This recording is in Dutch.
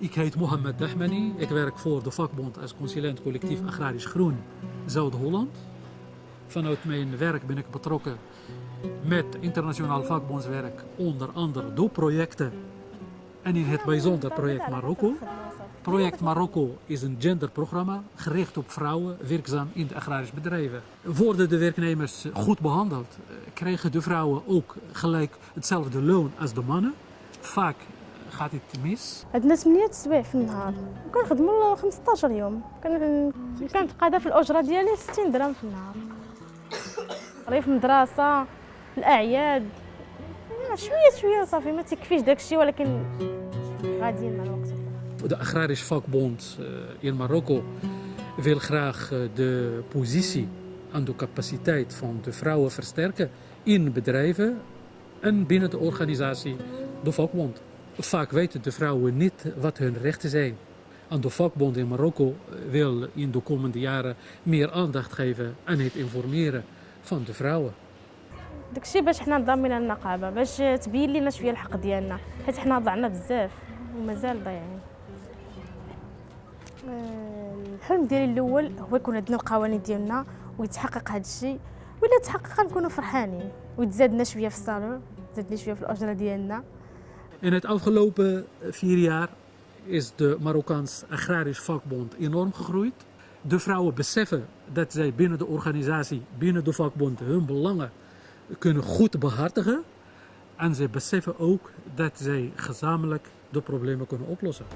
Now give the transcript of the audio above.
Ik heet Mohamed Dahmani. Ik werk voor de vakbond als consulent collectief Agrarisch Groen Zuid-Holland. Vanuit mijn werk ben ik betrokken met internationaal vakbondswerk, onder andere door projecten en in het bijzonder project Marokko. Project Marokko is een genderprogramma gericht op vrouwen werkzaam in de agrarische bedrijven. Worden de werknemers goed behandeld, krijgen de vrouwen ook gelijk hetzelfde loon als de mannen. Vaak het mis. عندنا 8 سوايع في النهار وكنخدموا 15 يوم كان كنتقاضى في الاجره ديالي 60 درهم في النهار المدرسة في الاعياد شوية شوية صافي ما تكفيش داكشي ولكن غاديين مع الوقت De Agrarisch Vakbond eh, in Marokko wil graag eh, de positie en de capaciteit van de vrouwen versterken in bedrijven en binnen de organisatie, de vakbond. Vaak weten de vrouwen niet wat hun rechten zijn. En de vakbond in Marokko eh, wil in de komende jaren meer aandacht geven aan het informeren van de vrouwen. داكشي باش حنا نضامين النقابه باش تبين لينا شويه الحق ديالنا حيت حنا ضعنا بزاف ومازال ضايعين آه، الحلم ديالي الاول هو يكون عندنا القوانين ديالنا ويتحقق هذا الشيء ولا تحقق غنكونوا فرحانين وتزادنا شويه في الصالون تزادنا شويه في الاجره ديالنا in het afgelopen vier jaar is de Marokkaans Agrarisch Vakbond enorm gegroeid. De vrouwen beseffen dat zij binnen de organisatie, binnen de vakbond, hun belangen kunnen goed behartigen. En zij beseffen ook dat zij gezamenlijk de problemen kunnen oplossen.